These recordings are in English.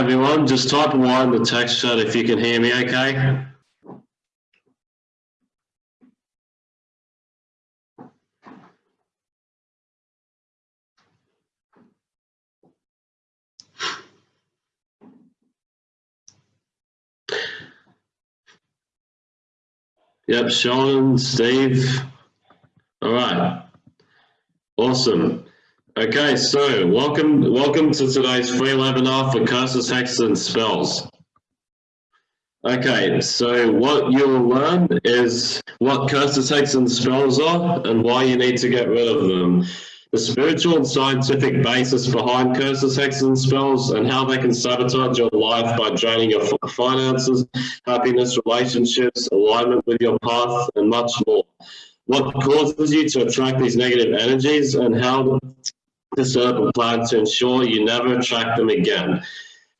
everyone. Just type one in the text chat if you can hear me okay. Yep, Sean, Steve. All right. Awesome. Okay, so welcome welcome to today's free webinar for curses, hexes, and spells. Okay, so what you'll learn is what curses, hexes, and spells are and why you need to get rid of them. The spiritual and scientific basis behind curses, hexes, and spells and how they can sabotage your life by draining your finances, happiness, relationships, alignment with your path, and much more what causes you to attract these negative energies and how up a plan to ensure you never attract them again.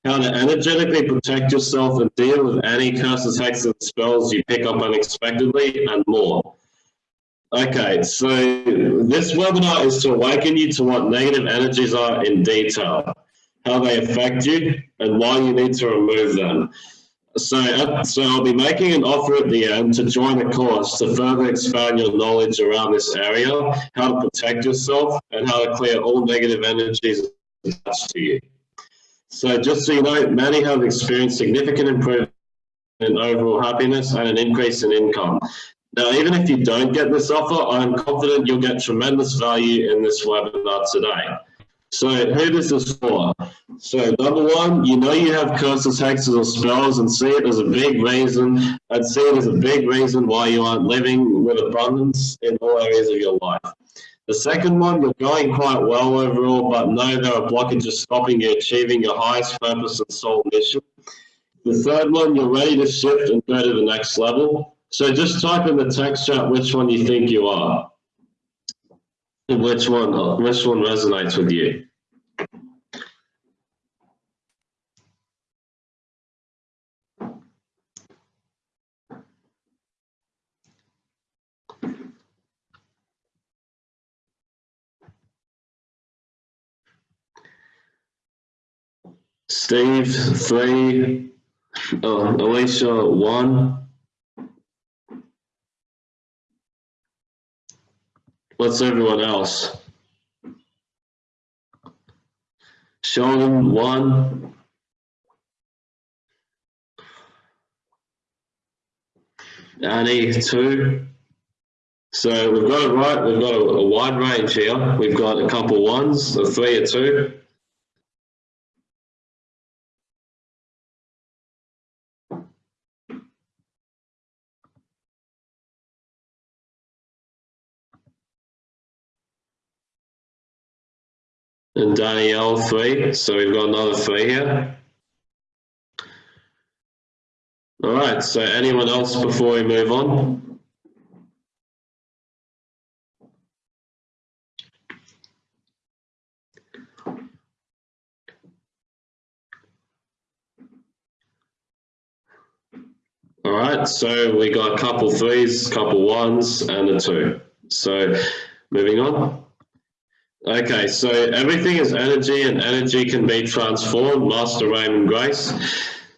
How to energetically protect yourself and deal with any curses, hexes, and spells you pick up unexpectedly, and more. Okay, so this webinar is to awaken you to what negative energies are in detail, how they affect you, and why you need to remove them. So, uh, so I'll be making an offer at the end to join a course to further expand your knowledge around this area, how to protect yourself, and how to clear all negative energies attached to you. So just so you know, many have experienced significant improvement in overall happiness and an increase in income. Now, even if you don't get this offer, I'm confident you'll get tremendous value in this webinar today. So who this is for? So number one, you know you have curses, hexes, or spells and see it as a big reason. I'd see it as a big reason why you aren't living with abundance in all areas of your life. The second one, you're going quite well overall, but know there are blockages stopping you achieving your highest purpose and soul mission. The third one, you're ready to shift and go to the next level. So just type in the text chat which one you think you are which one uh, which one resonates with you Steve, three, oh, Alicia, one. What's everyone else? Sheldon, one. Annie, two. So we've got it right. We've got a, a wide range here. We've got a couple ones, a three, a two. And Danielle three. So we've got another three here. All right, so anyone else before we move on? All right, so we got a couple threes, couple ones, and a two. So moving on. Okay, so everything is energy and energy can be transformed, Master Raymond Grace.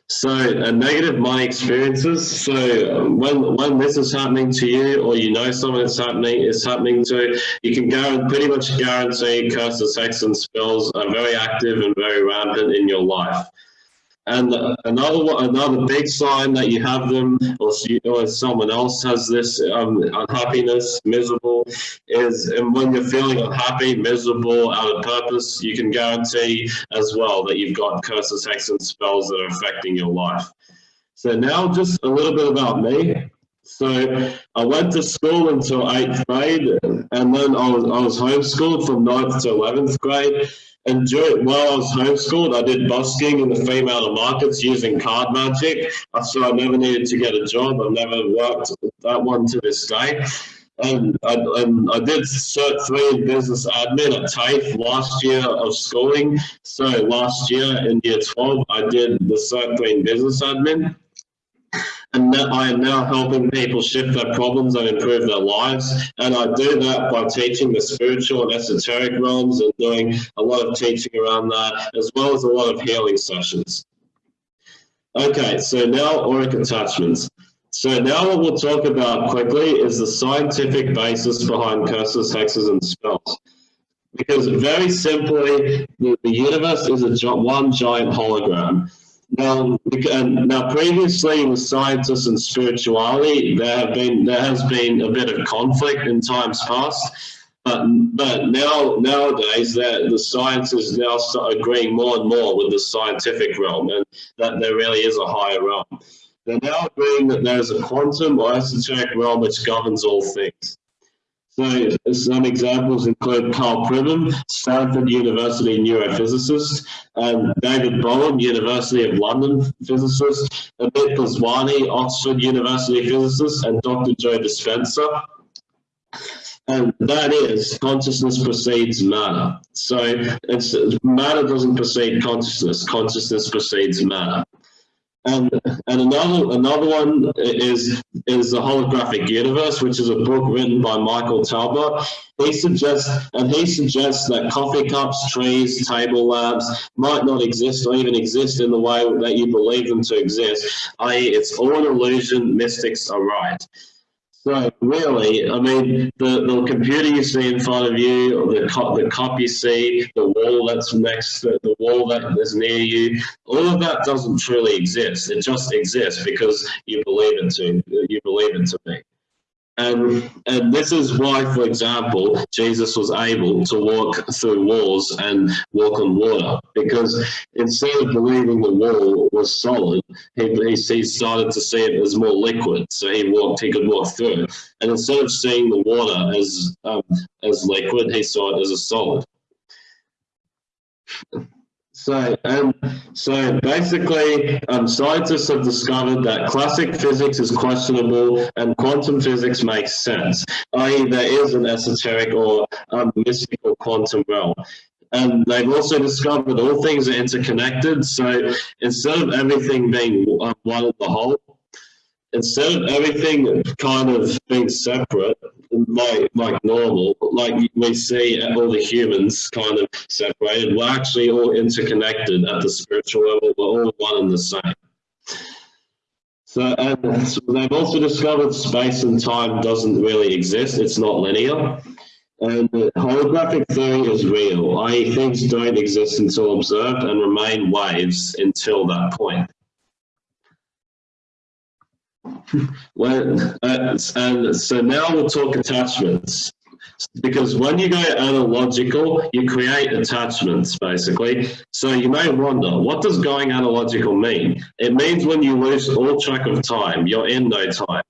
So uh, negative money experiences. So when when this is happening to you, or you know someone it's happening is happening to, you can guarantee, pretty much guarantee curses, sex, and spells are very active and very rampant in your life. And another another big sign that you have them, or, or someone else has this um, unhappiness, miserable, is and when you're feeling unhappy, miserable, out of purpose, you can guarantee as well that you've got curses, hexes, and spells that are affecting your life. So now just a little bit about me. So I went to school until eighth grade, and then I was I was homeschooled from ninth to eleventh grade. And during, while I was homeschooled, I did busking in the female markets using card magic. So I never needed to get a job. I've never worked that one to this day. And I, and I did Cert 3 in business admin at TAFE last year of schooling. So last year in year 12, I did the Cert 3 in business admin and I am now helping people shift their problems and improve their lives. And I do that by teaching the spiritual and esoteric realms and doing a lot of teaching around that, as well as a lot of healing sessions. Okay, so now auric attachments. So now what we'll talk about quickly is the scientific basis behind curses, hexes, and spells. Because very simply, the, the universe is a one giant hologram. Now, um, now previously with scientists and spirituality, there have been there has been a bit of conflict in times past. But, but now nowadays that the science is now agreeing more and more with the scientific realm and that there really is a higher realm. They're now agreeing that there's a quantum or esoteric realm which governs all things. So some examples include Karl Pribram, Stanford University neurophysicist, and David Bohm, University of London physicist, Amit Goswami, Oxford University physicist, and Dr. Joe Dispenza. And that is consciousness precedes matter. So it's matter doesn't precede consciousness, consciousness precedes matter. And and another another one is is the holographic universe, which is a book written by Michael Talbot. He suggests and he suggests that coffee cups, trees, table lamps might not exist or even exist in the way that you believe them to exist. I.e., it's all an illusion. Mystics are right. So really, I mean, the, the computer you see in front of you, the cup, the you see, the wall that's next, the, the wall that is near you, all of that doesn't truly exist. It just exists because you believe it to, you believe it to be. And, and this is why, for example, Jesus was able to walk through walls and walk on water, because instead of believing the wall was solid, he, he, he started to see it as more liquid. So he walked, he could walk through. And instead of seeing the water as, um, as liquid, he saw it as a solid. So, um, so basically, um, scientists have discovered that classic physics is questionable and quantum physics makes sense, i.e. there is an esoteric or um, mystical quantum realm. And they've also discovered all things are interconnected. So instead of everything being one in the whole, instead of everything kind of being separate, like like normal, like we see all the humans kind of separated, we're actually all interconnected at the spiritual level. We're all one and the same. So, and so they've also discovered space and time doesn't really exist. It's not linear. And holographic theory is real, i.e. things don't exist until observed and remain waves until that point when, uh, and so now we'll talk attachments. Because when you go analogical, you create attachments, basically. So you may wonder, what does going analogical mean? It means when you lose all track of time, you're in no time.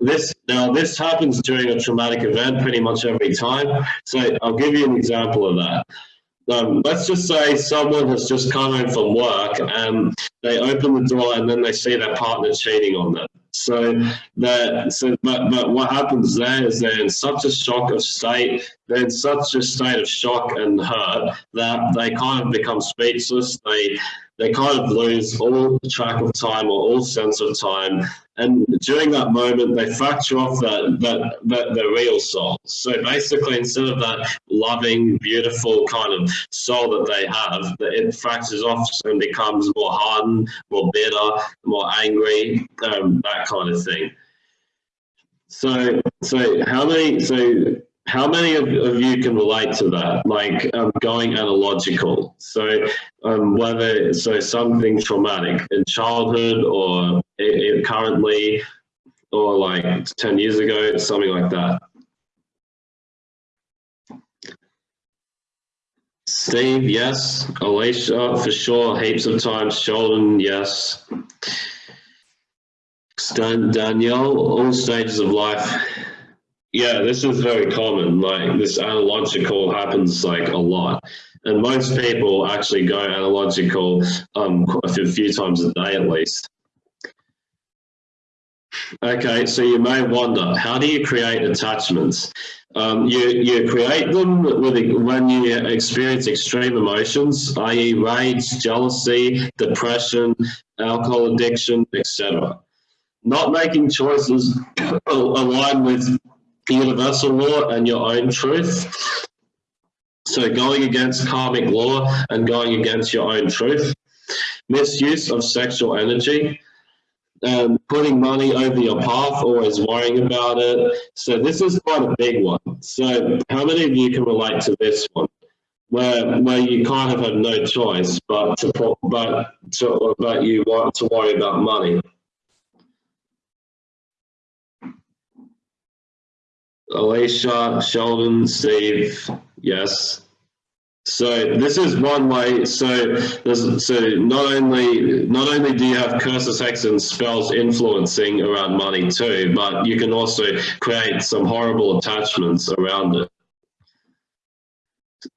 This Now, this happens during a traumatic event pretty much every time. So I'll give you an example of that. Um, let's just say someone has just come home from work and they open the door and then they see their partner cheating on them. So that so but, but what happens there is they're in such a shock of state, they're in such a state of shock and hurt that they kind of become speechless. They they kind of lose all track of time or all sense of time. And during that moment, they fracture off that, that, that their real soul. So basically, instead of that loving, beautiful kind of soul that they have, it fractures off and becomes more hardened, more bitter, more angry, um, that kind of thing. So, so how many, so how many of, of, you can relate to that like um, going analogical so um, whether so something traumatic in childhood or it, it currently or like 10 years ago something like that Steve, yes. Alicia, for sure. Heaps of times. Sheldon, yes. Stan, Danielle, all stages of life. Yeah, this is very common. Like this analogical happens like a lot. And most people actually go analogical um, a few times a day at least. Okay, so you may wonder, how do you create attachments? Um, you, you create them with, when you experience extreme emotions, i.e. rage, jealousy, depression, alcohol addiction, etc. Not making choices aligned with universal law and your own truth. So going against karmic law and going against your own truth. misuse of sexual energy, um, putting money over your path, always worrying about it. So this is quite a big one. So how many of you can relate to this one? Where, where you kind of have no choice but to but to, but you want to worry about money. Alicia, Sheldon, Steve, yes. So this is one way. So so not only not only do you have curses, hex, and spells influencing around money too, but you can also create some horrible attachments around it.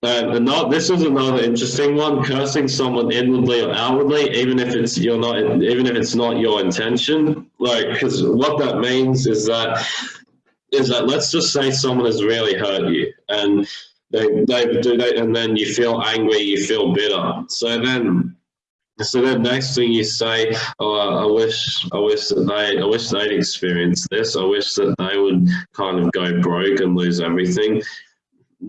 and not, this is another interesting one: cursing someone inwardly or outwardly, even if it's you're not, even if it's not your intention. Like, because what that means is that is that let's just say someone has really hurt you, and they, they do that, and then you feel angry, you feel bitter. So then, so then next thing you say, oh, I wish, I wish that they, I wish they'd experienced this. I wish that they would kind of go broke and lose everything.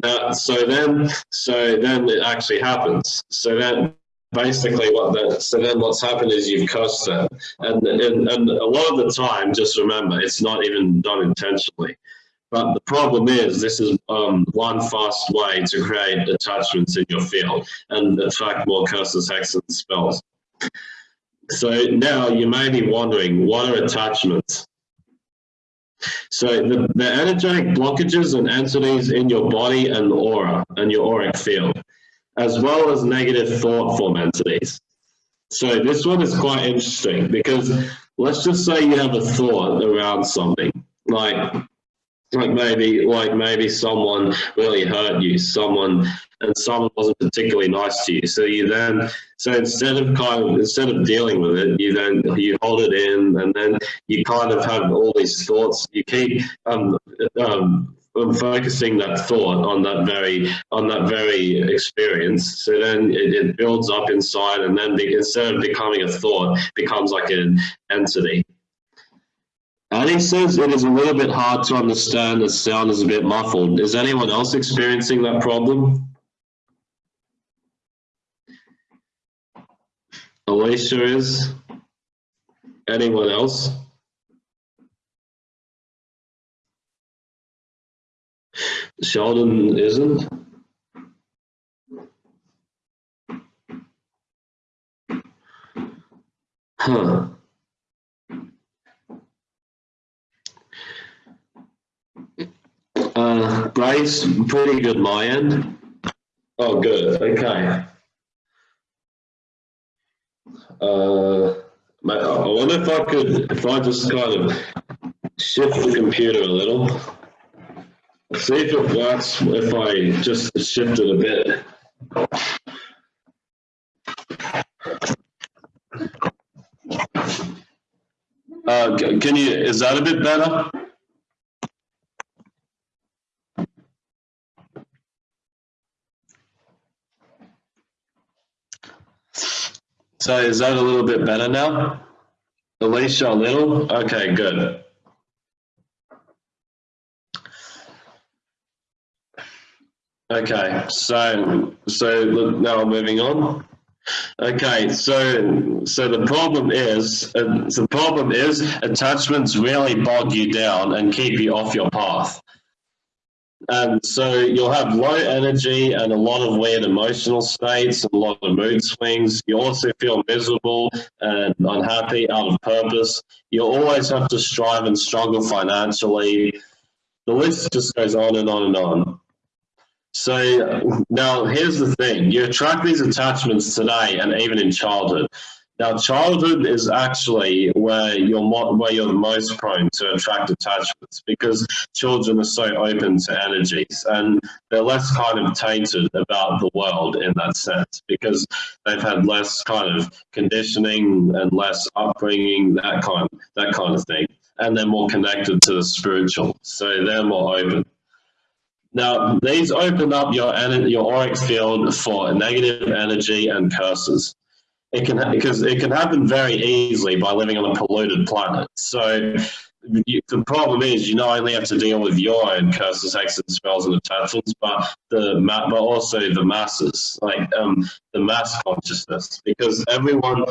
That, so then, so then it actually happens. So then basically what that so then what's happened is you've cursed it and, and and a lot of the time just remember it's not even done intentionally but the problem is this is um, one fast way to create attachments in your field and attract more curses, hexes, and spells. So now you may be wondering, what are attachments? So the, the energetic blockages and entities in your body and aura and your auric field, as well as negative thought form entities. So this one is quite interesting because let's just say you have a thought around something like like maybe like maybe someone really hurt you someone and someone wasn't particularly nice to you so you then so instead of kind of instead of dealing with it you then you hold it in and then you kind of have all these thoughts you keep um, um, focusing that thought on that very on that very experience so then it, it builds up inside and then be, instead of becoming a thought becomes like an entity and he says it is a little bit hard to understand, the sound is a bit muffled. Is anyone else experiencing that problem? Alicia is? Anyone else? Sheldon isn't? Huh. Uh, Bryce, pretty good my end. Oh, good. Okay. Uh, I wonder if I could, if I just kind of shift the computer a little. See if it works if I just shift it a bit. Uh, can you, is that a bit better? So is that a little bit better now? Alicia, a little? Okay, good. Okay, so so now I'm moving on. Okay, so so the problem is uh, the problem is attachments really bog you down and keep you off your path. And so you'll have low energy and a lot of weird emotional states, and a lot of mood swings. You also feel miserable and unhappy, out of purpose. You always have to strive and struggle financially. The list just goes on and on and on. So now here's the thing, you attract these attachments today and even in childhood. Now, childhood is actually where you're where you're the most prone to attract attachments because children are so open to energies and they're less kind of tainted about the world in that sense because they've had less kind of conditioning and less upbringing, that kind that kind of thing, and they're more connected to the spiritual, so they're more open. Now, these open up your your auric field for negative energy and curses it can because it can happen very easily by living on a polluted planet. So you, the problem is you not only have to deal with your own curses, hexes, spells, and attachments, but the but also the masses, like um, the mass consciousness, because everyone,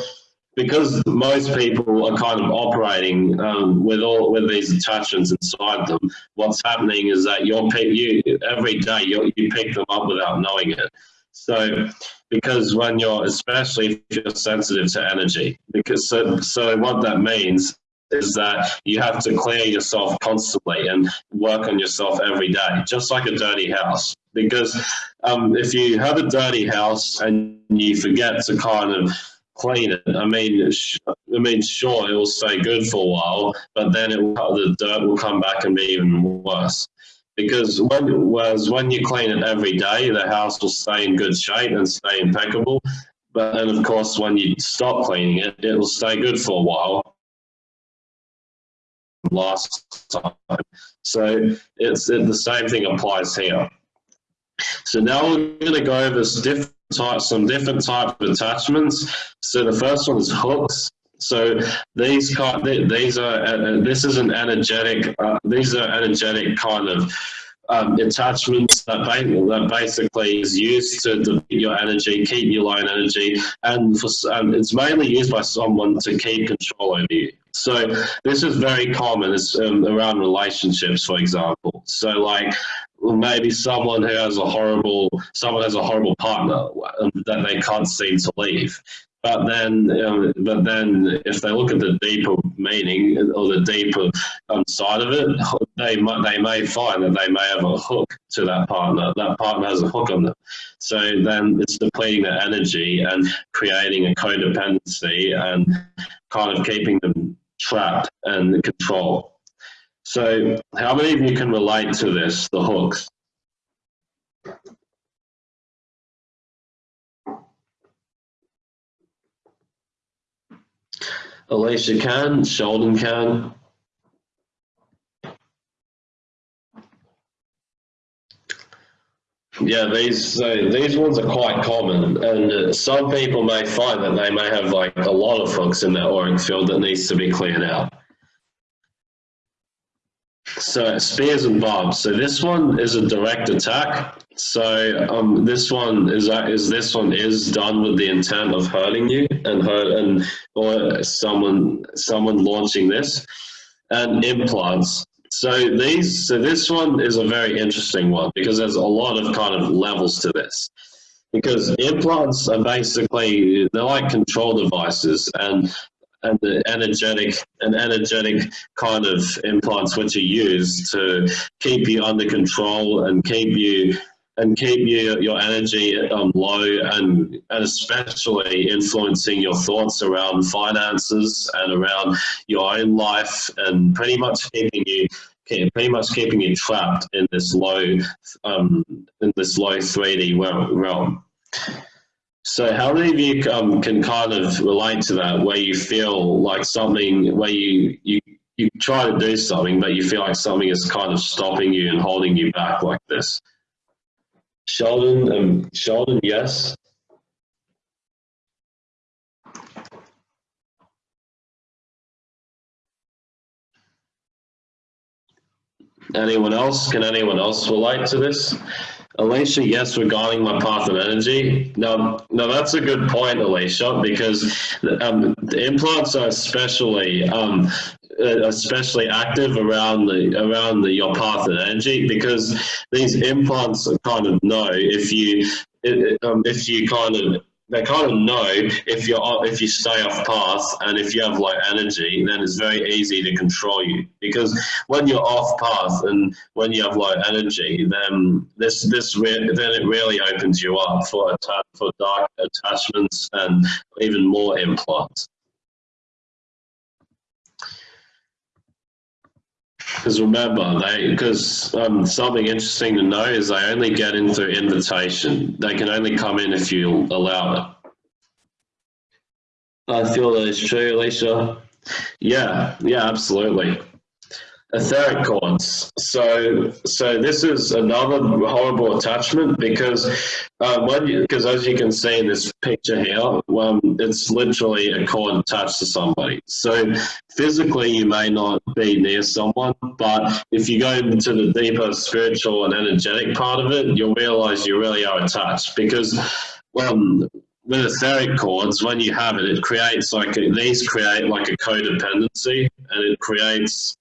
because most people are kind of operating um, with all with these attachments inside them. What's happening is that you're you every day you you pick them up without knowing it. So, because when you're, especially if you're sensitive to energy, because so, so what that means is that you have to clear yourself constantly and work on yourself every day, just like a dirty house. Because um, if you have a dirty house and you forget to kind of clean it, I mean, I mean, sure, it will stay good for a while, but then it will, the dirt will come back and be even worse. Because when, whereas when you clean it every day, the house will stay in good shape and stay impeccable. But then, of course, when you stop cleaning it, it will stay good for a while last time. So it's it, the same thing applies here. So now we're going to go over different types, some different type of attachments. So the first one is hooks. So these kind, these are uh, this is an energetic. Uh, these are energetic kind of um, attachments that, that basically is used to deplete your energy, keep your low energy, and for, um, it's mainly used by someone to keep control over you. So this is very common. It's um, around relationships, for example. So like maybe someone who has a horrible, someone has a horrible partner that they can't seem to leave. But then, um, but then, if they look at the deeper meaning or the deeper um, side of it, they might they may find that they may have a hook to that partner. That partner has a hook on them. So then it's depleting their energy and creating a codependency and kind of keeping them trapped and control. So how many of you can relate to this, the hooks? Alicia can, Sheldon can. Yeah, these uh, these ones are quite common, and uh, some people may find that they may have like a lot of hooks in their auric field that needs to be cleared out. So spears and barbs. So this one is a direct attack. So um, this one is that is this one is done with the intent of hurting you and hurt and or someone someone launching this and implants. So these, so this one is a very interesting one because there's a lot of kind of levels to this. Because implants are basically they're like control devices, and and the energetic and energetic kind of implants which are used to keep you under control and keep you and keep you, your energy um, low and, and especially influencing your thoughts around finances and around your own life and pretty much keeping you pretty much keeping you trapped in this low um, in this low 3D realm. So how many of you um, can kind of relate to that where you feel like something where you, you you try to do something but you feel like something is kind of stopping you and holding you back like this? Sheldon, um, Sheldon, yes. Anyone else? Can anyone else relate to this? Alicia, yes, regarding my path of energy. No, no, that's a good point, Alicia, because um, the implants are especially um, uh, especially active around the around the, your path of energy because these implants kind of know if you um, if you kind of they kind of know if you're if you stay off path and if you have low energy, then it's very easy to control you. Because when you're off path and when you have low energy, then this this then it really opens you up for for dark attachments and even more implants. Because remember, they because um, something interesting to know is they only get in through invitation. They can only come in if you allow it. I feel that is true, Alicia. Yeah, yeah, absolutely. Etheric cords. So, so this is another horrible attachment because uh, when because as you can see in this picture here, um, it's literally a cord attached to somebody. So physically, you may not be near someone, but if you go into the deeper spiritual and energetic part of it, you'll realize you really are attached because. Um, with etheric cords, when you have it, it creates like a, these create like a codependency, and it creates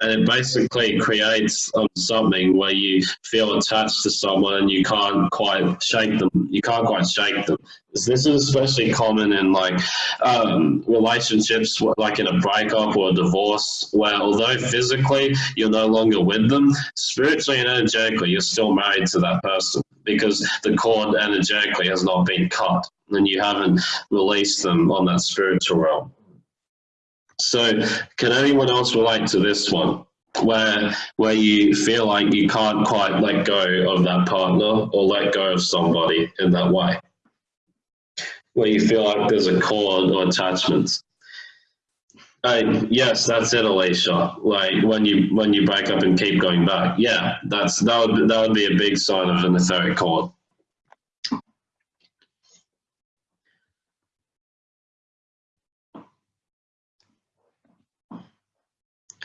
and it basically creates um, something where you feel attached to someone and you can't quite shake them. You can't quite shake them. This is especially common in like um, relationships, like in a breakup or a divorce, where although physically you're no longer with them, spiritually and energetically you're still married to that person because the cord energetically has not been cut and you haven't released them on that spiritual realm. So can anyone else relate to this one? Where where you feel like you can't quite let go of that partner or let go of somebody in that way? Where you feel like there's a cord or attachment. Uh, yes, that's it, Alicia. Like when you when you break up and keep going back. Yeah, that's that would that would be a big sign of an etheric cord.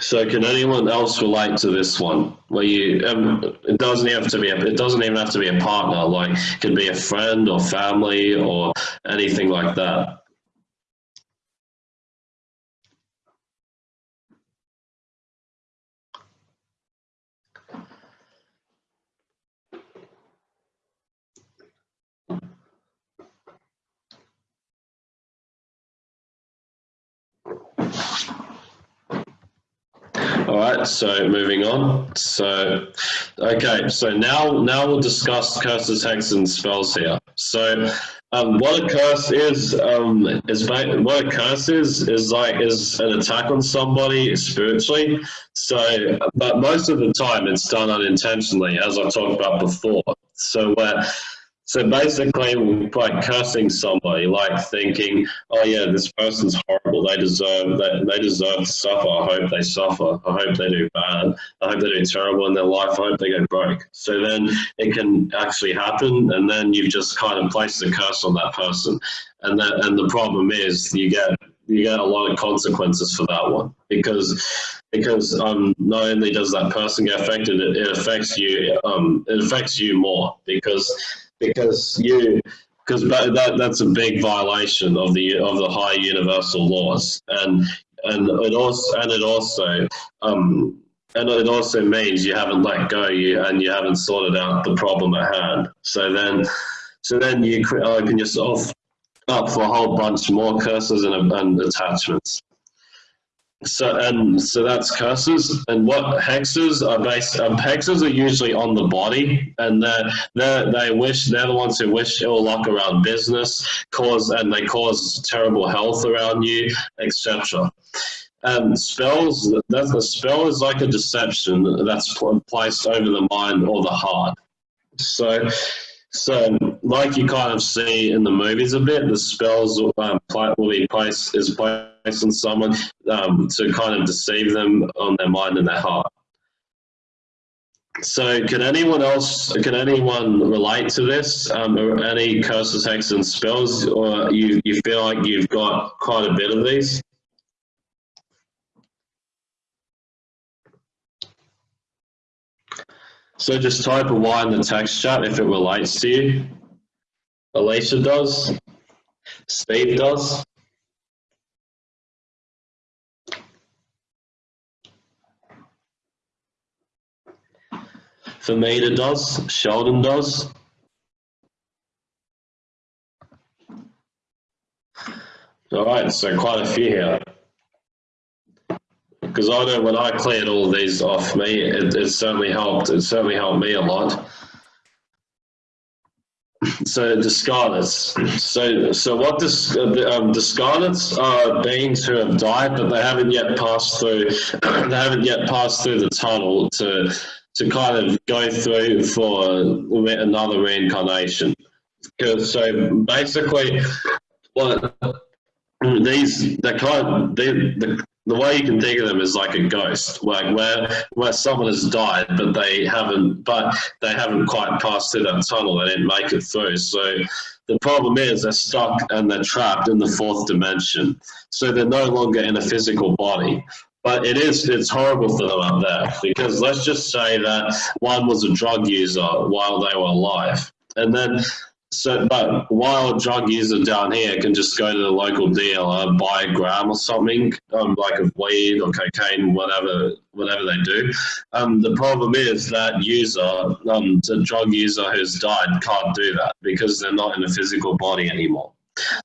So can anyone else relate to this one? Where you, um, it doesn't have to be, a, it doesn't even have to be a partner. Like, it could be a friend or family or anything like that. All right, so moving on. So, okay, so now now we'll discuss curses, hexes, and spells here. So, um, what a curse is um, is what a curse is is like is an attack on somebody spiritually. So, but most of the time it's done unintentionally, as I talked about before. So, where so basically, by cursing somebody, like thinking, "Oh yeah, this person's horrible. They deserve that. They deserve to suffer. I hope they suffer. I hope they do bad. I hope they do terrible in their life. I hope they go broke." So then it can actually happen, and then you've just kind of placed a curse on that person, and that and the problem is you get you get a lot of consequences for that one because because um, not only does that person get affected, it, it affects you. Um, it affects you more because because you because that that's a big violation of the of the high universal laws. And and it also and it also um and it also means you haven't let go you and you haven't sorted out the problem at hand. So then so then you open yourself up for a whole bunch more curses and, and attachments so and so that's curses. And what hexes are based um, hexes are usually on the body. And they they wish they're the ones who wish ill luck around business cause and they cause terrible health around you etc and spells that's a spell is like a deception that's placed over the mind or the heart. So so, like you kind of see in the movies a bit, the spells um, will be placed is placed on someone um, to kind of deceive them on their mind and their heart. So, can anyone else, can anyone relate to this? Um, any curses, hexes, and spells, or you you feel like you've got quite a bit of these? So just type a Y in the text chat if it relates to you. Alicia does. Steve does. Famita does. Sheldon does. All right, so quite a few here because I know when I cleared all these off me, it, it certainly helped. It certainly helped me a lot. So discarnates. So so what The um, discarnates are beings who have died, but they haven't yet passed through. they haven't yet passed through the tunnel to to kind of go through for another reincarnation. So basically, what these the kind they, the the way you can think of them is like a ghost, like where where someone has died, but they haven't, but they haven't quite passed through that tunnel. They didn't make it through. So the problem is they're stuck and they're trapped in the fourth dimension. So they're no longer in a physical body. But it is, it's horrible for them up there because let's just say that one was a drug user while they were alive. And then so, but while drug user down here can just go to the local dealer, buy a gram or something, um, like of weed or cocaine, whatever, whatever they do. Um, the problem is that user, um, the drug user who's died, can't do that because they're not in a physical body anymore.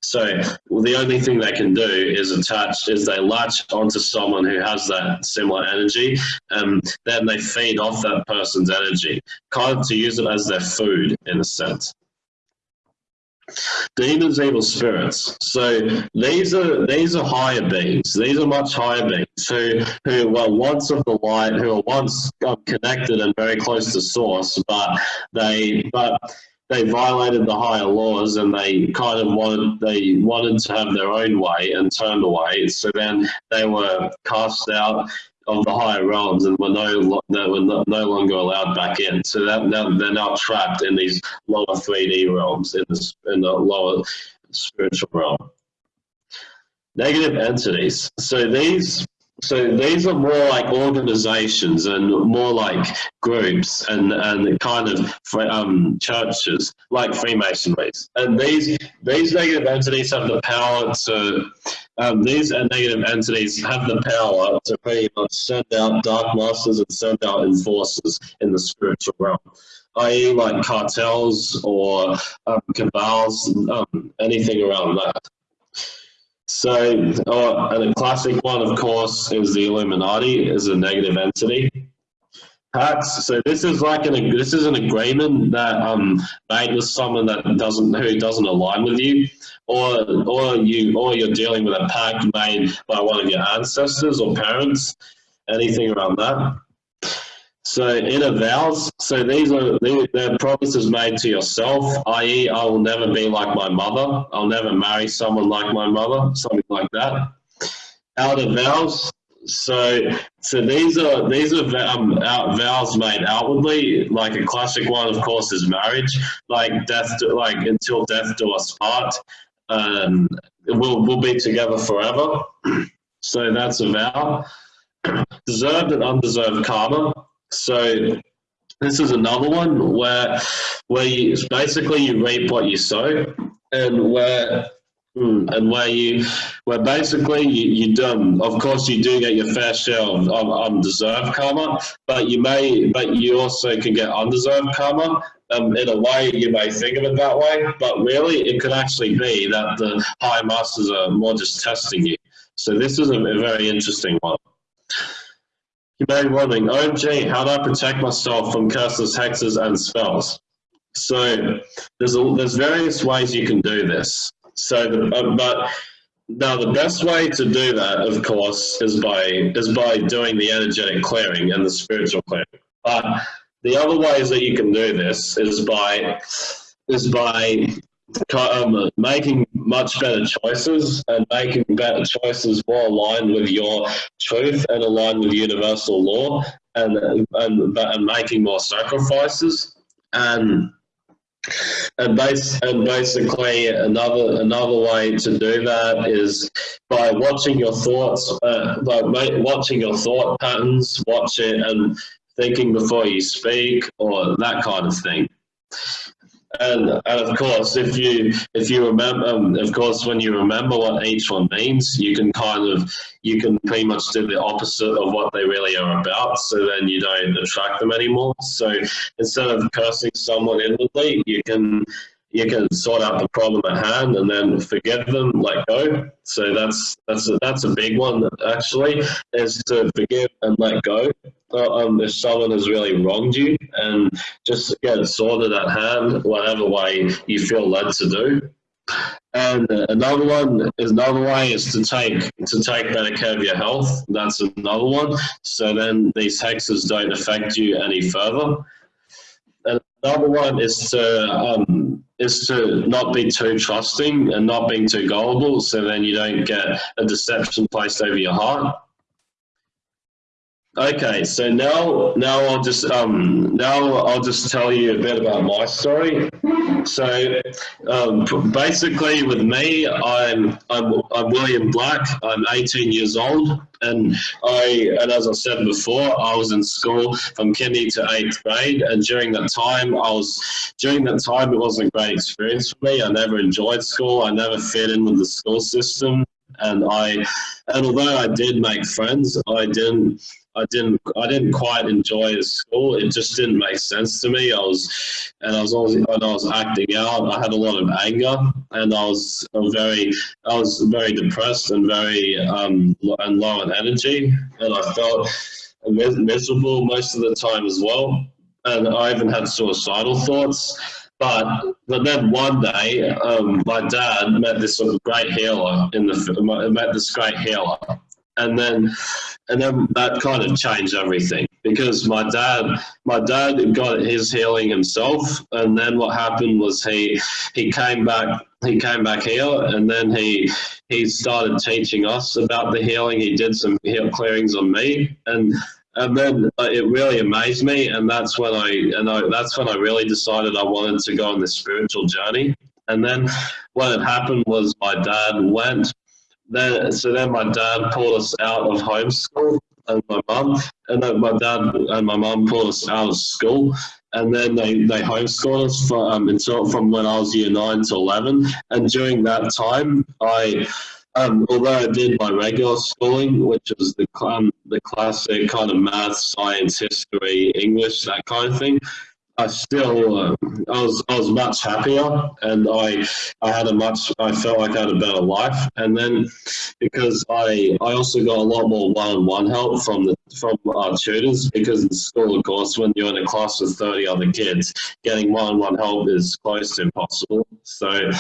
So well, the only thing they can do is attach, is they latch onto someone who has that similar energy, and then they feed off that person's energy, kind of to use it as their food in a sense. Demons, evil spirits. So these are these are higher beings. These are much higher beings who who were once of the light, who are once um, connected and very close to source, but they but they violated the higher laws and they kind of wanted they wanted to have their own way and turned away. So then they were cast out of the higher realms and were no they were no, longer allowed back in. So that now they're now trapped in these lower 3D realms in the in the lower spiritual realm. Negative entities. So these so these are more like organizations and more like groups and, and kind of um, churches like Freemasonries. And these these negative entities have the power to um, these negative entities have the power to pretty much send out dark masters and send out enforcers in the spiritual realm i.e. like cartels or um, cabals, um, anything around that. So, oh, and a classic one, of course, is the Illuminati is a negative entity. Pacts. So this is like an this is an agreement that um made with someone that doesn't who doesn't align with you, or or you or you're dealing with a pact made by one of your ancestors or parents, anything around that. So inner vows, so these are they're promises made to yourself, i.e. I will never be like my mother, I'll never marry someone like my mother, something like that. Outer vows, so so these are these are um, vows made outwardly, like a classic one of course is marriage, like death, like until death do us part, um, we'll, we'll be together forever. so that's a vow. Deserved and undeserved karma. So this is another one where where you basically you reap what you sow, and where hmm, and where you where basically you, you do of course you do get your fair share of, of undeserved karma but you may but you also can get undeserved karma. Um, in a way you may think of it that way but really it could actually be that the high masters are more just testing you. So this is a, a very interesting one. You may be wondering, oh OMG, how do I protect myself from curses, hexes, and spells? So there's a, there's various ways you can do this. So, the, uh, but now the best way to do that, of course, is by is by doing the energetic clearing and the spiritual clearing. But the other ways that you can do this is by is by um, making much better choices and making better choices more aligned with your truth and aligned with universal law and and, and making more sacrifices and and base and basically another another way to do that is by watching your thoughts uh, by watching your thought patterns watch it and thinking before you speak or that kind of thing and, and of course, if you if you remember, um, of course, when you remember what each one means, you can kind of you can pretty much do the opposite of what they really are about. So then you don't attract them anymore. So instead of cursing someone inwardly, you can you can sort out the problem at hand and then forgive them, let go. So that's that's a, that's a big one actually, is to forgive and let go. Uh, um, if someone has really wronged you, and just get sorted at hand, whatever way you feel led to do. And another one is another way is to take to take better care of your health. That's another one. So then these hexes don't affect you any further. Another one is to um, is to not be too trusting and not being too gullible. So then you don't get a deception placed over your heart. Okay, so now now I'll just um now I'll just tell you a bit about my story. So um, basically, with me, I'm I'm I'm William Black. I'm 18 years old, and I and as I said before, I was in school from kindy to eighth grade, and during that time, I was during that time it wasn't a great experience for me. I never enjoyed school. I never fit in with the school system, and I and although I did make friends, I didn't I didn't I didn't quite enjoy school. It just didn't make sense to me. I was and I was always I was acting out. I had a lot of anger and I was very I was very depressed and very um and low in energy and I felt miserable most of the time as well. And I even had suicidal thoughts. But but then one day, um, my dad met this sort of great healer in the met this great healer, and then and then that kind of changed everything because my dad my dad got his healing himself. And then what happened was he he came back he came back here and then he he started teaching us about the healing. He did some heal clearings on me. And and then uh, it really amazed me and that's when i and I, that's when i really decided i wanted to go on this spiritual journey. And then what had happened was my dad went then so then my dad pulled us out of homeschool and my mum and then my dad and my mum pulled us out of school. And then they, they homeschooled us for, um, until, from when I was year 9 to 11 and during that time I um, although I did my regular schooling, which was the um, the classic kind of math, science, history, English, that kind of thing, I still, uh, I was, I was much happier, and I, I had a much, I felt like I had a better life. And then, because I, I also got a lot more one-on-one help from the from our tutors, because in school, of course, when you're in a class with 30 other kids, getting one-on-one help is close to impossible. So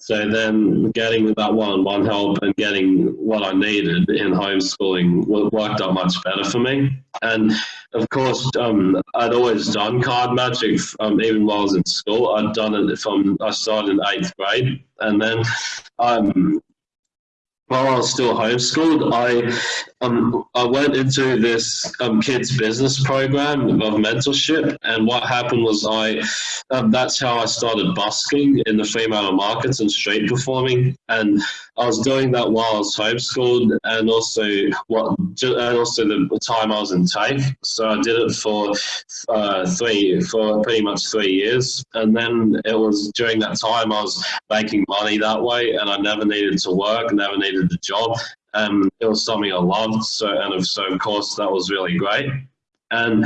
so then getting that one-on-one help and getting what I needed in homeschooling worked out much better for me. And of course, um, I'd always done card magic, um, even while I was in school. I'd done it from, I started in eighth grade. And then um, while I was still homeschooled, I um, I went into this um, kids business program of mentorship, and what happened was I um, that's how I started busking in the Fremantle markets and street performing, and I was doing that while I was homeschooled, and also what and also the time I was in TAFE. So I did it for uh, three for pretty much three years, and then it was during that time I was making money that way, and I never needed to work, never needed a job. Um, it was something I loved, so and of so of course that was really great. And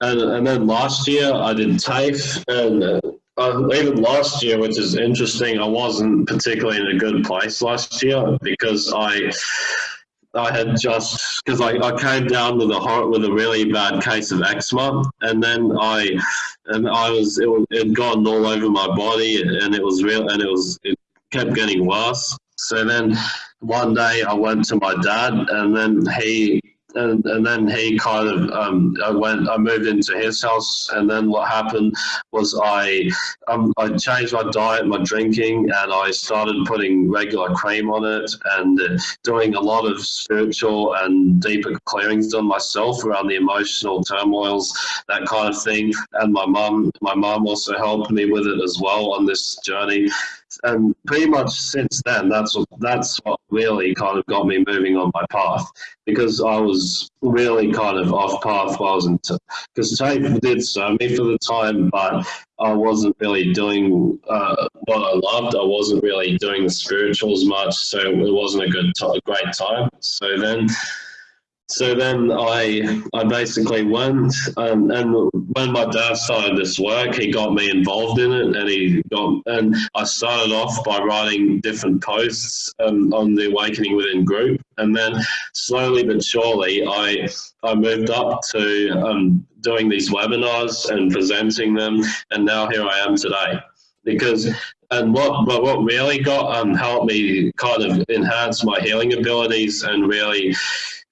and and then last year I did TAFE, and uh, uh, even last year, which is interesting, I wasn't particularly in a good place last year because I. I had just because I, I came down with a with a really bad case of eczema, and then I and I was it, it had gone all over my body, and it was real, and it was it kept getting worse. So then one day I went to my dad and then he and, and then he kind of um, I went I moved into his house and then what happened was I um, I changed my diet my drinking and I started putting regular cream on it and uh, doing a lot of spiritual and deeper clearings on myself around the emotional turmoils that kind of thing. And my mum my mum also helped me with it as well on this journey and pretty much since then, that's what that's what really kind of got me moving on my path because I was really kind of off path while I was in because TAFE did serve me for the time, but I wasn't really doing uh, what I loved. I wasn't really doing the spirituals much, so it wasn't a good, a great time. So then so then I I basically went um, and when my dad started this work, he got me involved in it, and he got and I started off by writing different posts um, on the Awakening Within group, and then slowly but surely I I moved up to um, doing these webinars and presenting them, and now here I am today. Because and what but what really got um helped me kind of enhance my healing abilities and really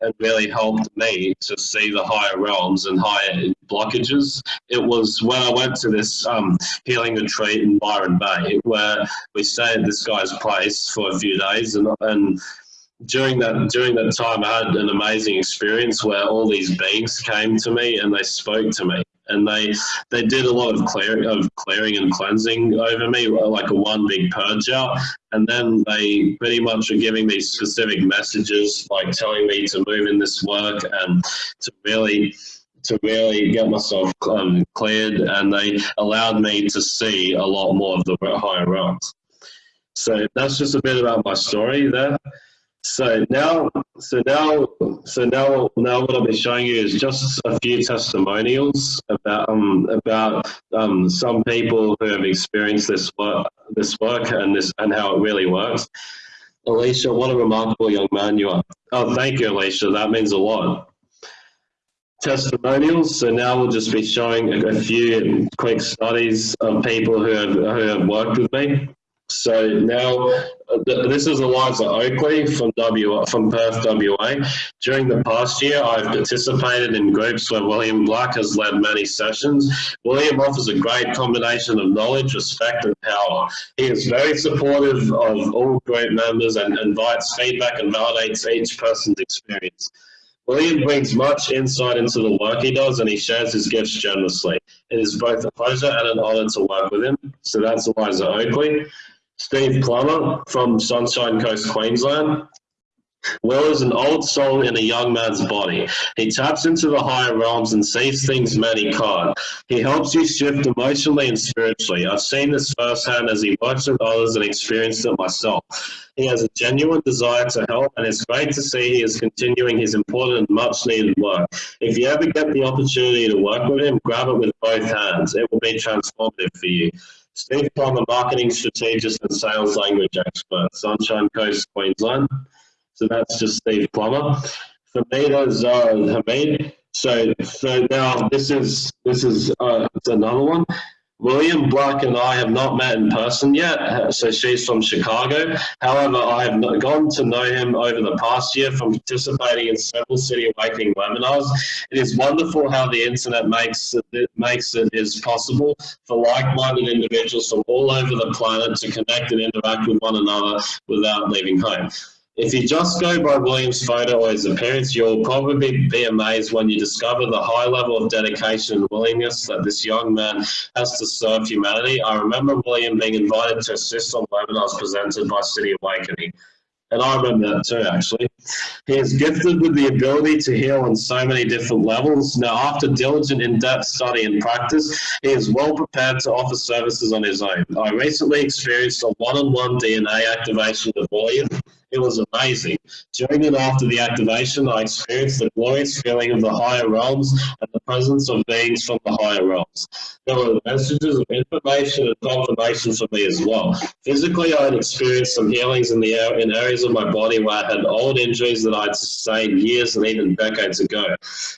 and really helped me to see the higher realms and higher blockages. It was when I went to this um, healing retreat in Byron Bay, where we stayed at this guy's place for a few days, and and during that during that time, I had an amazing experience where all these beings came to me and they spoke to me, and they they did a lot of clearing of clearing and cleansing over me, like a one big purge out, and then they pretty much were giving me specific messages, like telling me to move in this work and to really to really get myself um, cleared, and they allowed me to see a lot more of the higher realms. So that's just a bit about my story there. So now, so now, so now, now, what I'll be showing you is just a few testimonials about um, about um, some people who have experienced this work, this work, and this and how it really works. Alicia, what a remarkable young man you are. Oh, thank you, Alicia. That means a lot. Testimonials. So now we'll just be showing a, a few quick studies of people who have who have worked with me. So now, uh, this is Eliza Oakley from W from Perth, WA. During the past year, I've participated in groups where William Black has led many sessions. William offers a great combination of knowledge, respect, and power. He is very supportive of all group members and invites feedback and validates each person's experience. William brings much insight into the work he does and he shares his gifts generously. It is both a pleasure and an honour to work with him. So that's Eliza Oakley. Steve Plummer from Sunshine Coast, Queensland. Will is an old soul in a young man's body. He taps into the higher realms and sees things many can't. He helps you shift emotionally and spiritually. I've seen this firsthand as he works with others and experienced it myself. He has a genuine desire to help and it's great to see he is continuing his important and much needed work. If you ever get the opportunity to work with him, grab it with both hands. It will be transformative for you. Steve Plummer, marketing strategist and sales language expert, Sunshine Coast, Queensland. So that's just Steve Plummer. Famida Zara Hamid. So, so now this is this is uh, another one. William Black and I have not met in person yet, so she's from Chicago. However, I have gone to know him over the past year from participating in several City Awakening webinars. It is wonderful how the internet makes it, makes it is possible for like-minded individuals from all over the planet to connect and interact with one another without leaving home. If you just go by William's photo or his appearance, you'll probably be amazed when you discover the high level of dedication and willingness that this young man has to serve humanity. I remember William being invited to assist on webinars presented by City Awakening. And I remember that too, actually. He is gifted with the ability to heal on so many different levels. Now, after diligent, in-depth study and practice, he is well prepared to offer services on his own. I recently experienced a one-on-one -on -one DNA activation with William it was amazing. During and after the activation, I experienced the glorious feeling of the higher realms and the presence of beings from the higher realms. There were messages of information and confirmation for me as well. Physically, I had experienced some healings in the in areas of my body where I had old injuries that I'd sustained years and even decades ago.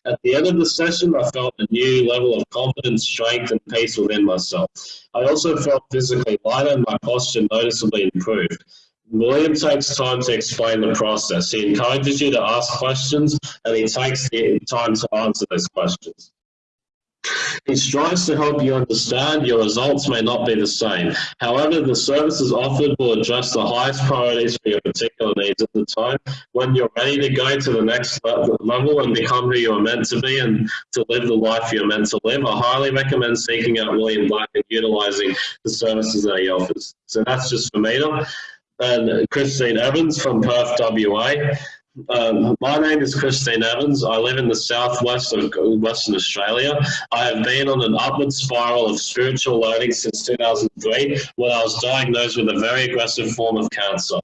At the end of the session, I felt a new level of confidence, strength, and peace within myself. I also felt physically lighter and my posture noticeably improved. William takes time to explain the process. He encourages you to ask questions and he takes the time to answer those questions. He strives to help you understand your results may not be the same. However, the services offered will address the highest priorities for your particular needs at the time. When you're ready to go to the next level and become who you are meant to be and to live the life you're meant to live, I highly recommend seeking out William Black and utilizing the services that he offers. So that's just for me and Christine Evans from Perth, WA. Um, my name is Christine Evans. I live in the southwest of Western Australia. I have been on an upward spiral of spiritual learning since 2003 when I was diagnosed with a very aggressive form of cancer.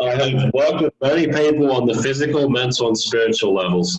I have worked with many people on the physical, mental, and spiritual levels.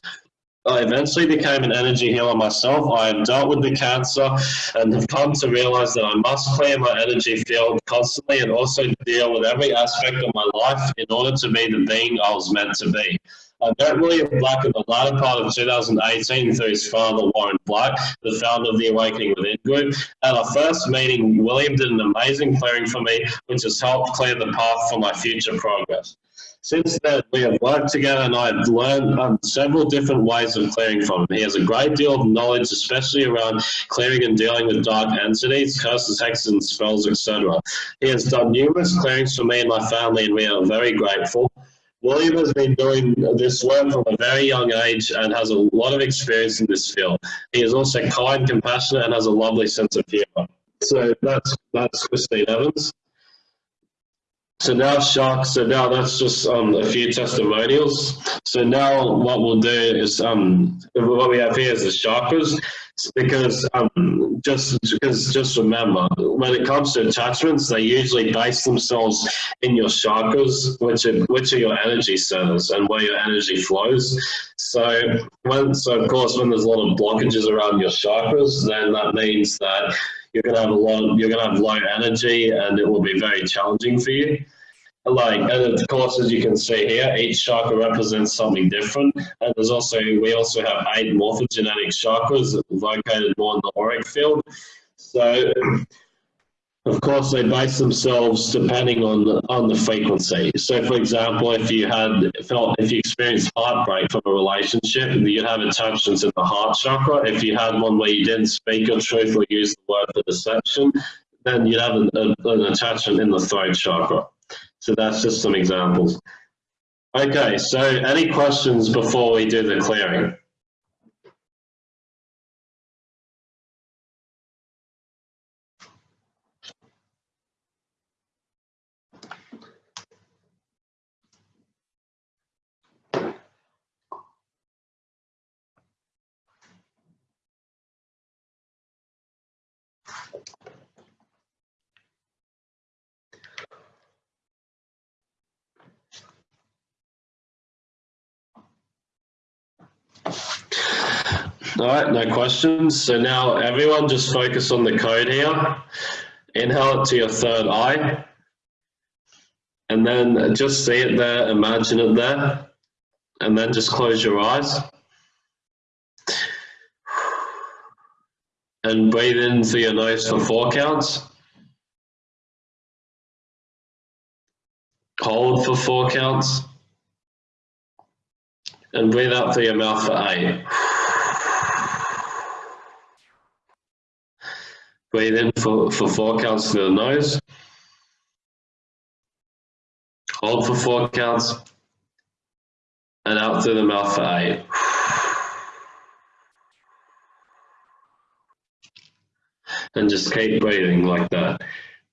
I eventually became an energy healer myself. I have dealt with the cancer and have come to realize that I must clear my energy field constantly and also deal with every aspect of my life in order to be the being I was meant to be. I met William Black in the latter part of 2018 through his father, Warren Black, the founder of the Awakening Within Group. At our first meeting, William did an amazing clearing for me, which has helped clear the path for my future progress. Since then, we have worked together and I've learned um, several different ways of clearing from him. He has a great deal of knowledge, especially around clearing and dealing with dark entities, curses, hexes, and spells, etc. He has done numerous clearings for me and my family, and we are very grateful. William has been doing this work from a very young age and has a lot of experience in this field. He is also kind, compassionate, and has a lovely sense of humour. So that's that's Christine Evans. So now shark, so now that's just um, a few testimonials. So now what we'll do is, um, what we have here is the chakras, because um, just because just remember, when it comes to attachments, they usually base themselves in your chakras, which are, which are your energy centers and where your energy flows. So when, so of course, when there's a lot of blockages around your chakras, then that means that you're going to have a lot, you're going to have low energy and it will be very challenging for you. Like, and of course, as you can see here, each chakra represents something different. And there's also, we also have eight morphogenetic chakras located more in the auric field. So of course, they base themselves depending on the, on the frequency. So, for example, if you had felt if you experienced heartbreak from a relationship, you'd have attachments in the heart chakra. If you had one where you didn't speak your truth or use the word for deception, then you'd have an, a, an attachment in the throat chakra. So that's just some examples. Okay, so any questions before we do the clearing? All right, no questions. So now everyone just focus on the code here. Inhale it to your third eye. And then just see it there, imagine it there. And then just close your eyes. And breathe in through your nose for four counts. Hold for four counts. And breathe out through your mouth for eight. Breathe in for, for four counts through the nose. Hold for four counts. And out through the mouth for eight. And just keep breathing like that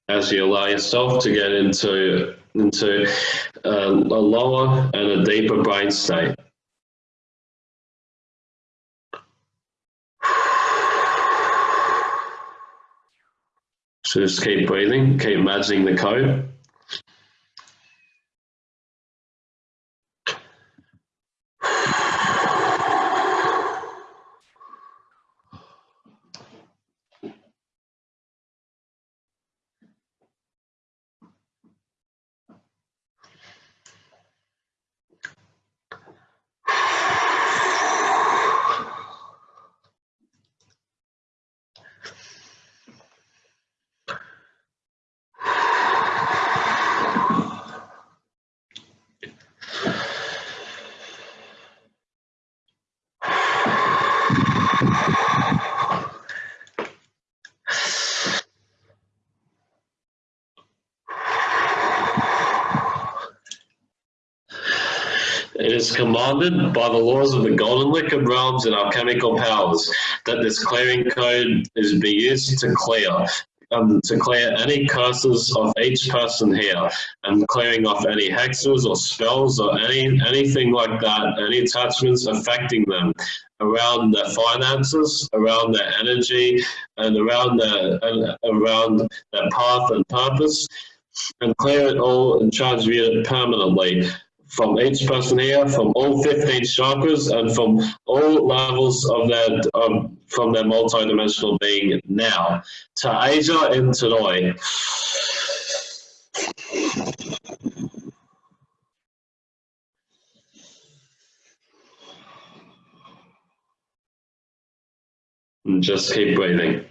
as you allow yourself to get into, into uh, a lower and a deeper brain state. So just keep breathing, keep imagining the code. is commanded by the laws of the golden liquid realms and alchemical powers that this clearing code is be used to clear um, to clear any curses of each person here and clearing off any hexes or spells or any anything like that, any attachments affecting them around their finances, around their energy, and around their and around their path and purpose, and clear it all and transmute it permanently from each person here, from all 15 chakras, and from all levels of their um, from their multidimensional being now. To Asia and Tanoi. And just keep breathing.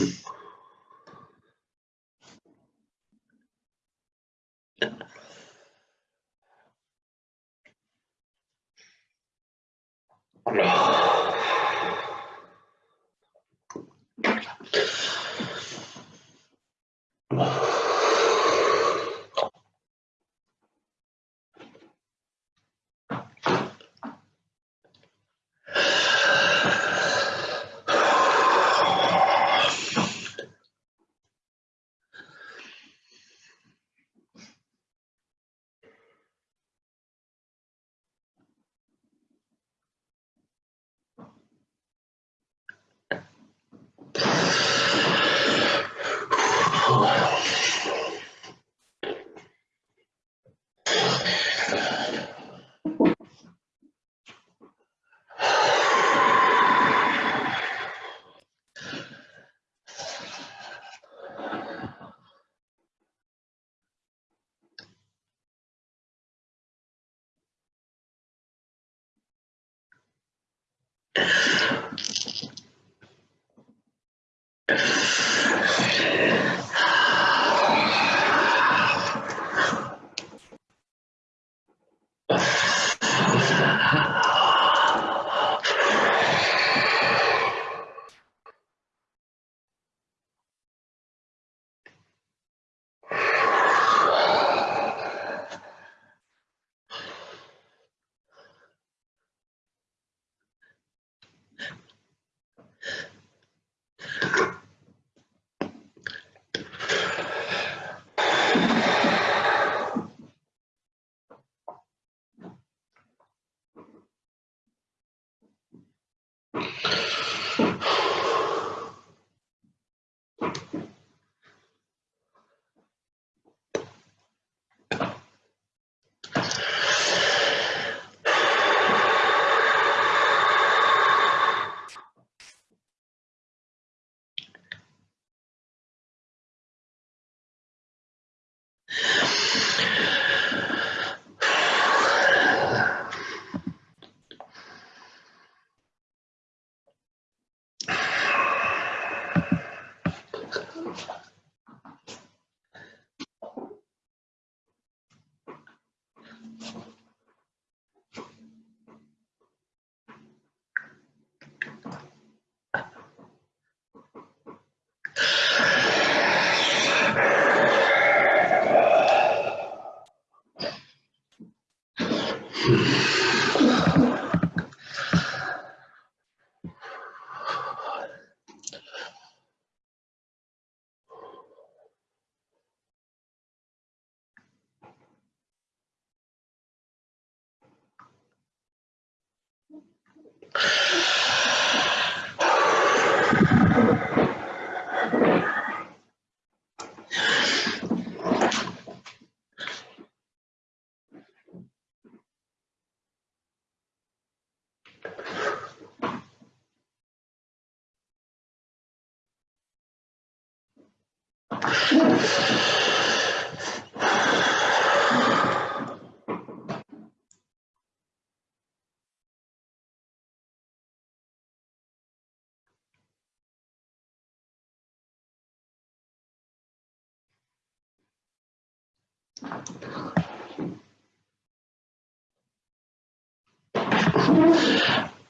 Oh.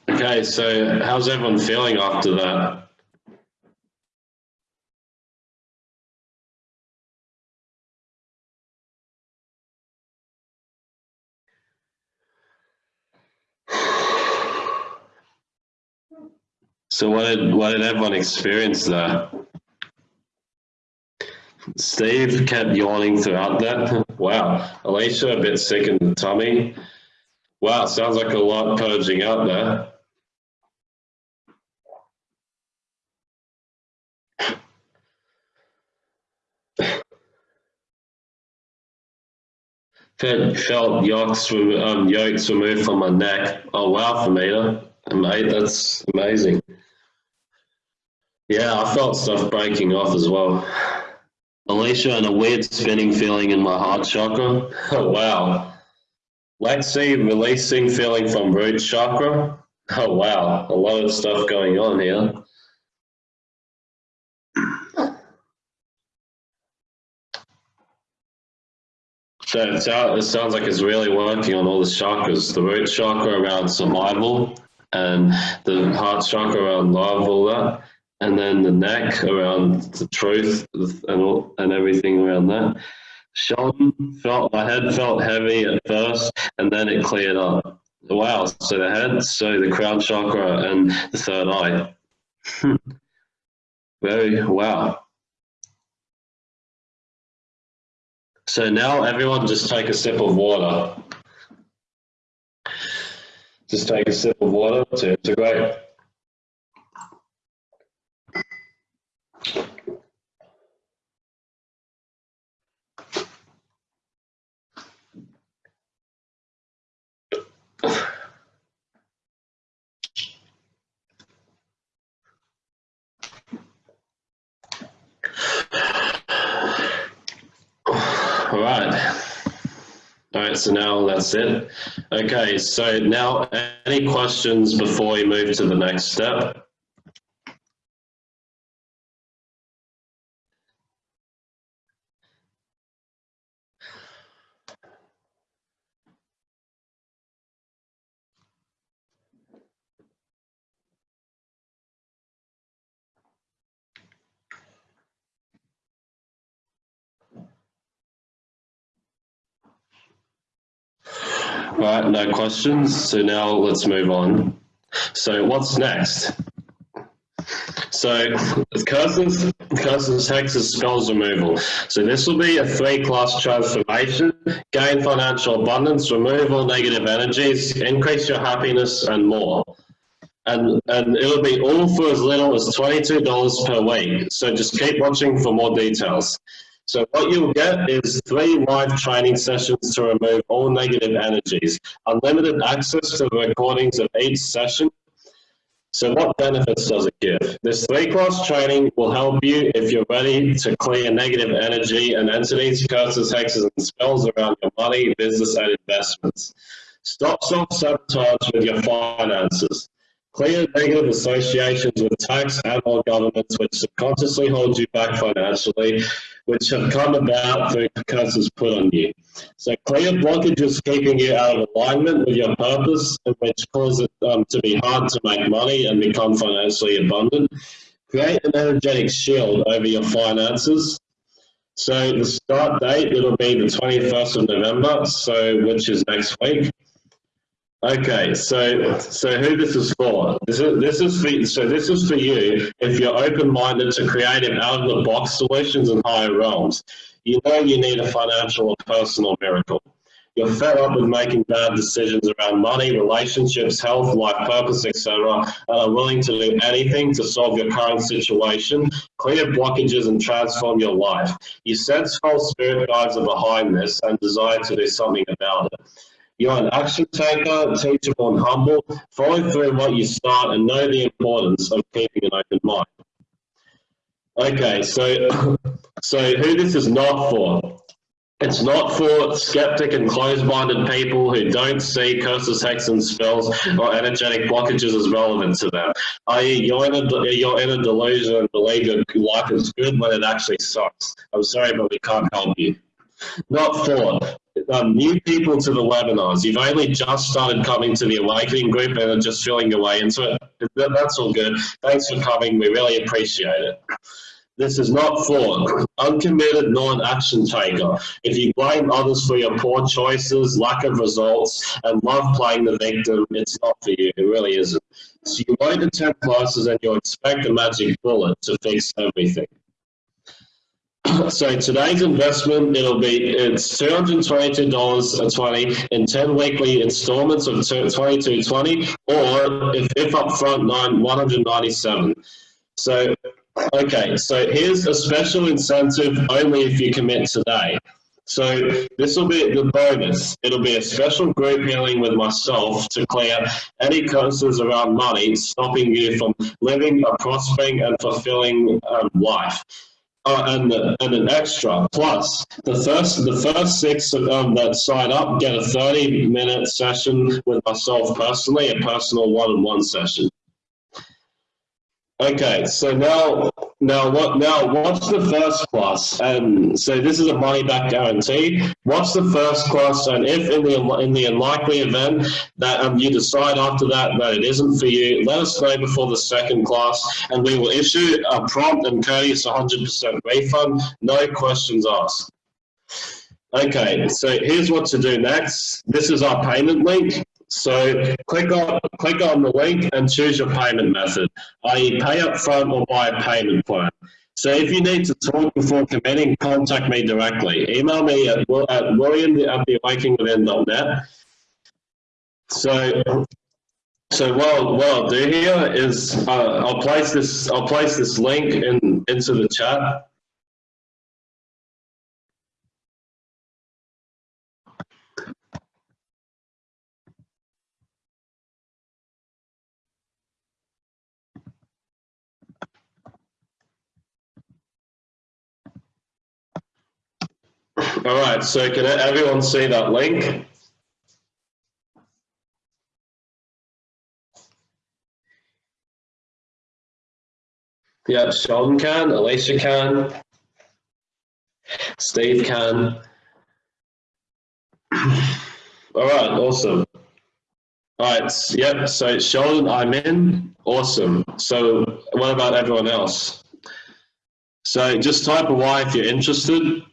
Okay, so how's everyone feeling after that? So what did what did everyone experience there? Steve kept yawning throughout that. Wow. Alicia a bit sick in the tummy. Wow, sounds like a lot purging out there. felt yokes, um, yokes removed from my neck. Oh wow, Famida. Mate, that's amazing. Yeah, I felt stuff breaking off as well. Alicia and a weird spinning feeling in my heart chakra. Oh, wow. Lexi, releasing feeling from root chakra. Oh, wow. A lot of stuff going on here. So it sounds like it's really working on all the chakras. The root chakra around survival and the heart chakra around love, all that. And then the neck around the truth and, all, and everything around that. Sean felt, my head felt heavy at first and then it cleared up. Wow, so the head, so the crown chakra and the third eye. Very, wow. So now everyone just take a sip of water. Just take a sip of water to integrate. All right. All right, so now that's it. Okay, so now any questions before we move to the next step? Right, no questions. So now let's move on. So what's next? So curses, curses, hexes, spells removal. So this will be a three-class transformation, gain financial abundance, remove all negative energies, increase your happiness, and more. And, and it'll be all for as little as $22 per week. So just keep watching for more details. So what you'll get is three live training sessions to remove all negative energies, unlimited access to the recordings of each session. So what benefits does it give? This three-class training will help you if you're ready to clear negative energy and entities, curses, hexes, and spells around your money, business, and investments. Stop self-sabotage with your finances. Clear negative associations with tax and or governments which subconsciously hold you back financially, which have come about through curses put on you. So clear blockages keeping you out of alignment with your purpose, which cause it um, to be hard to make money and become financially abundant. Create an energetic shield over your finances. So the start date, it'll be the 21st of November, so which is next week. Okay, so so who this is for? This is this is for so this is for you if you're open-minded to creative out-of-the-box solutions in higher realms. You know you need a financial or personal miracle. You're fed up with making bad decisions around money, relationships, health, life purpose, etc., and are willing to do anything to solve your current situation, clear blockages, and transform your life. You sense false spirit guides are behind this and desire to do something about it. You're an action taker, teachable and humble. Follow through what you start and know the importance of keeping an open mind. Okay, so, so who this is not for? It's not for skeptic and closed-minded people who don't see curses, hexes, and spells or energetic blockages as relevant to them. I.e., you're in a you're in a delusion and believe your life is good when it actually sucks. I'm sorry, but we can't help you. Not for um, new people to the webinars. You've only just started coming to the Awakening group and are just feeling your way into it. That's all good. Thanks for coming. We really appreciate it. This is not for uncommitted non-action taker. If you blame others for your poor choices, lack of results, and love playing the victim, it's not for you. It really isn't. So you won't attend classes and you expect a magic bullet to fix everything. So today's investment, it'll be, it's $222.20 in 10 weekly installments of 22.20 or if, if upfront, nine, 197. So Okay, so here's a special incentive only if you commit today. So this will be the bonus. It'll be a special group healing with myself to clear any concerns around money, stopping you from living a prospering and fulfilling um, life. Uh, and, and an extra plus the first the first six um, that sign up get a 30 minute session with myself personally a personal one-on-one -on -one session. Okay, so now, now what? Now, what's the first class? And so this is a money back guarantee. What's the first class? And if in the in the unlikely event that um, you decide after that that it isn't for you, let us know before the second class, and we will issue a prompt and courteous 100% refund, no questions asked. Okay, so here's what to do next. This is our payment link. So click on, click on the link and choose your payment method, i.e. pay up front or buy a payment plan. So if you need to talk before committing, contact me directly. Email me at, at william at theawakingwithin.net. So, so what, what I'll do here is uh, I'll place this I'll place this link in into the chat. All right, so can everyone see that link? Yeah, Sheldon can, Alicia can, Steve can. All right, awesome. All right, yep, so Sheldon, I'm in, awesome. So what about everyone else? So just type a Y if you're interested.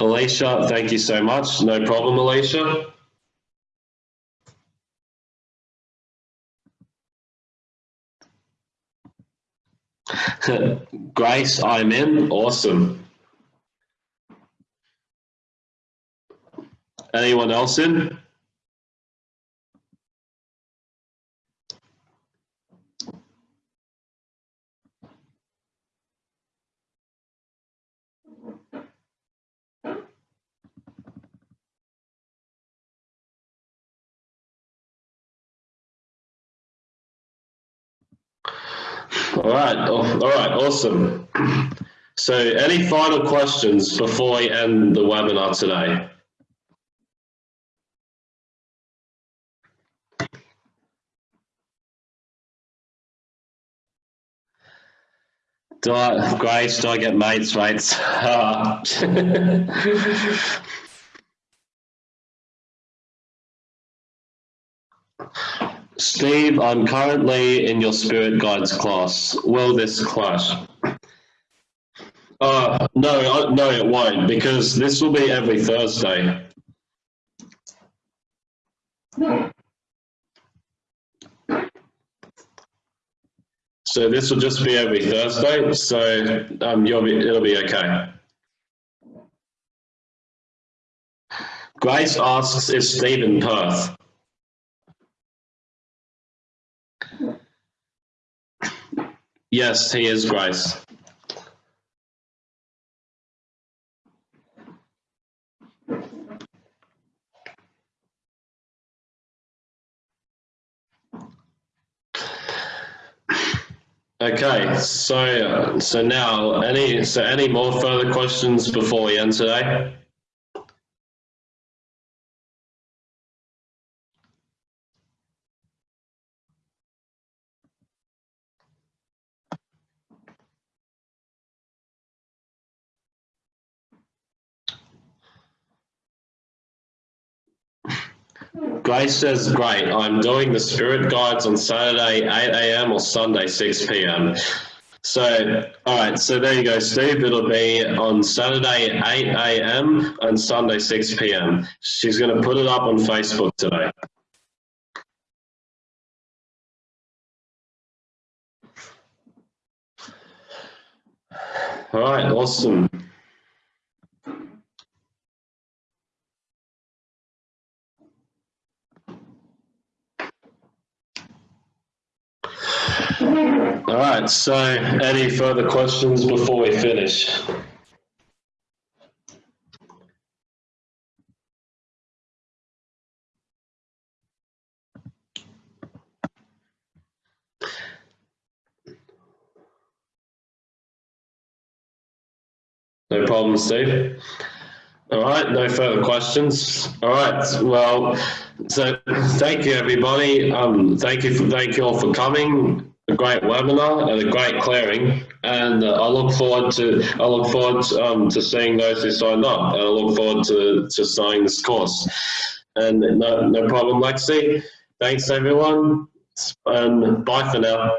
Alicia, thank you so much. No problem, Alicia. Grace, I'm in. Awesome. Anyone else in? All right, all right, awesome. So any final questions before we end the webinar today? Do I, Grace, do I get mates rates? Steve, I'm currently in your spirit guides class. Will this clash? Uh, no, no, it won't because this will be every Thursday. So this will just be every Thursday. So um, you'll be, it'll be okay. Grace asks, is Steve in Perth? Yes, he is Grace. Okay, so uh, so now any so any more further questions before we end today? Grace says, great, I'm doing the spirit guides on Saturday 8 a.m. or Sunday 6 p.m. So, all right, so there you go, Steve. It'll be on Saturday 8 a.m. and Sunday 6 p.m. She's going to put it up on Facebook today. All right, awesome. All right, so any further questions before we finish? No problem, Steve. All right, no further questions. All right, well, so thank you, everybody. Um, thank you, for, thank you all for coming. A great webinar and a great clearing, and uh, I look forward to I look forward to, um, to seeing those who signed up, and I look forward to to starting this course. And no no problem, Lexi. Thanks, everyone, and bye for now.